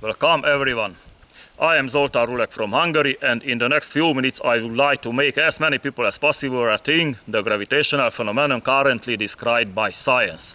Welcome everyone. I am Zoltán Rulek from Hungary and in the next few minutes I would like to make as many people as possible think the gravitational phenomenon currently described by science.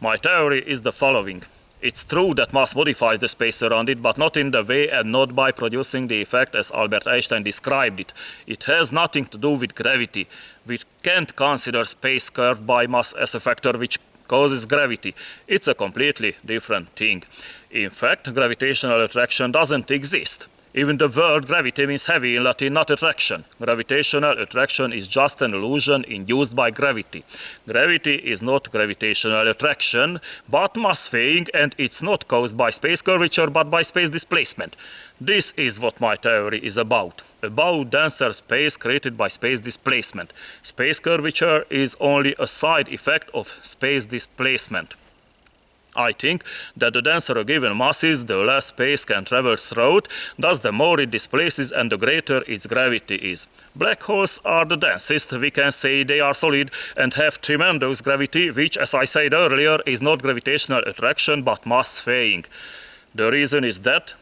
My theory is the following. It's true that mass modifies the space around it, but not in the way and not by producing the effect as Albert Einstein described it. It has nothing to do with gravity. We can't consider space curved by mass as a factor which causes gravity. It's a completely different thing. In fact, gravitational attraction doesn't exist. Even the word gravity means heavy in Latin, not attraction. Gravitational attraction is just an illusion induced by gravity. Gravity is not gravitational attraction, but mass swaying, and it's not caused by space curvature, but by space displacement. This is what my theory is about. About denser space created by space displacement. Space curvature is only a side effect of space displacement. I think that the denser a given mass is, the less space can traverse through thus the more it displaces and the greater its gravity is. Black holes are the densest, we can say they are solid and have tremendous gravity, which as I said earlier is not gravitational attraction but mass swaying. The reason is that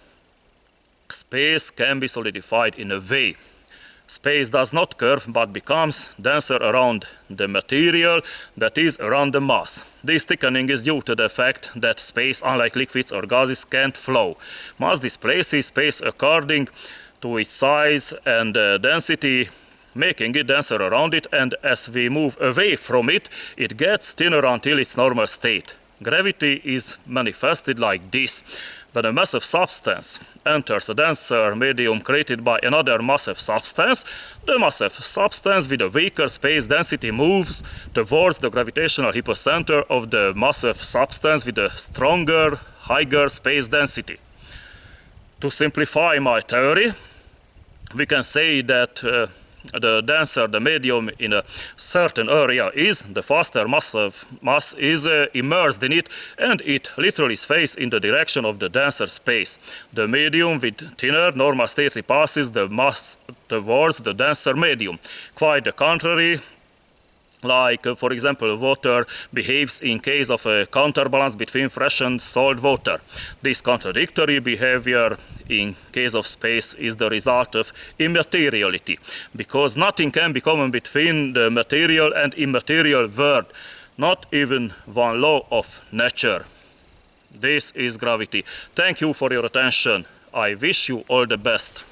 space can be solidified in a way space does not curve but becomes denser around the material that is around the mass. This thickening is due to the fact that space, unlike liquids or gases, can't flow. Mass displaces space according to its size and uh, density making it denser around it and as we move away from it, it gets thinner until its normal state. Gravity is manifested like this. When a massive substance enters a denser medium created by another massive substance, the massive substance with a weaker space density moves towards the gravitational hypocenter of the massive substance with a stronger, higher space density. To simplify my theory, we can say that uh, the denser the medium in a certain area is, the faster mass, of mass is uh, immersed in it and it literally sways in the direction of the denser space. The medium with thinner normal state repasses the mass towards the denser medium. Quite the contrary, like uh, for example water behaves in case of a counterbalance between fresh and salt water. This contradictory behavior in case of space is the result of immateriality because nothing can be common between the material and immaterial world, not even one law of nature. This is gravity. Thank you for your attention. I wish you all the best.